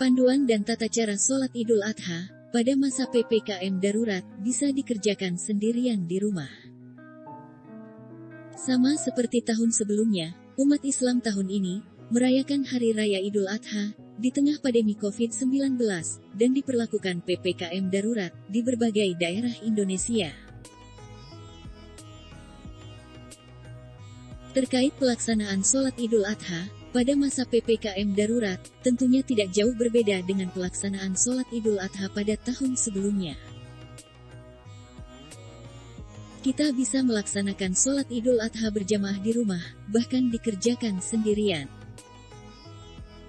Panduan dan tata cara sholat Idul Adha pada masa PPKM darurat bisa dikerjakan sendirian di rumah. Sama seperti tahun sebelumnya, umat Islam tahun ini merayakan Hari Raya Idul Adha di tengah pandemi COVID-19 dan diperlakukan PPKM darurat di berbagai daerah Indonesia. Terkait pelaksanaan sholat Idul Adha, pada masa PPKM darurat, tentunya tidak jauh berbeda dengan pelaksanaan sholat Idul Adha pada tahun sebelumnya. Kita bisa melaksanakan sholat Idul Adha berjamaah di rumah, bahkan dikerjakan sendirian.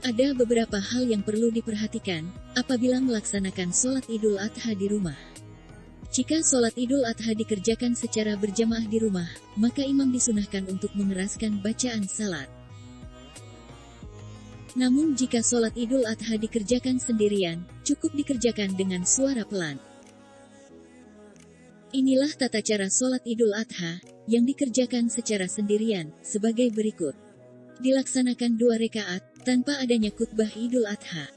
Ada beberapa hal yang perlu diperhatikan apabila melaksanakan sholat Idul Adha di rumah. Jika sholat Idul Adha dikerjakan secara berjamaah di rumah, maka imam disunahkan untuk mengeraskan bacaan salat. Namun jika sholat idul adha dikerjakan sendirian, cukup dikerjakan dengan suara pelan. Inilah tata cara sholat idul adha, yang dikerjakan secara sendirian, sebagai berikut. Dilaksanakan dua rekaat, tanpa adanya khutbah idul adha.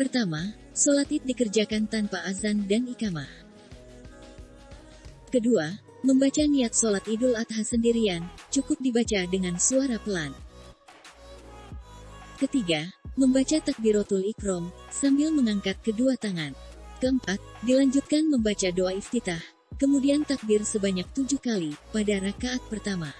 Pertama, sholat id dikerjakan tanpa azan dan ikamah. Kedua, Membaca niat sholat idul adha sendirian, cukup dibaca dengan suara pelan. Ketiga, membaca takbiratul ikrom, sambil mengangkat kedua tangan. Keempat, dilanjutkan membaca doa iftitah, kemudian takbir sebanyak tujuh kali, pada rakaat pertama.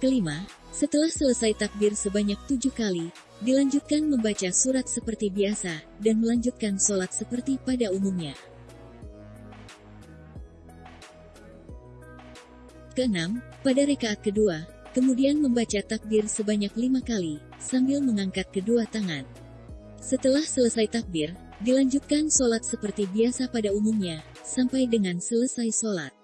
Kelima, setelah selesai takbir sebanyak tujuh kali, dilanjutkan membaca surat seperti biasa, dan melanjutkan sholat seperti pada umumnya. Keenam, pada rekaat kedua, kemudian membaca takbir sebanyak lima kali, sambil mengangkat kedua tangan. Setelah selesai takbir, dilanjutkan sholat seperti biasa pada umumnya, sampai dengan selesai sholat.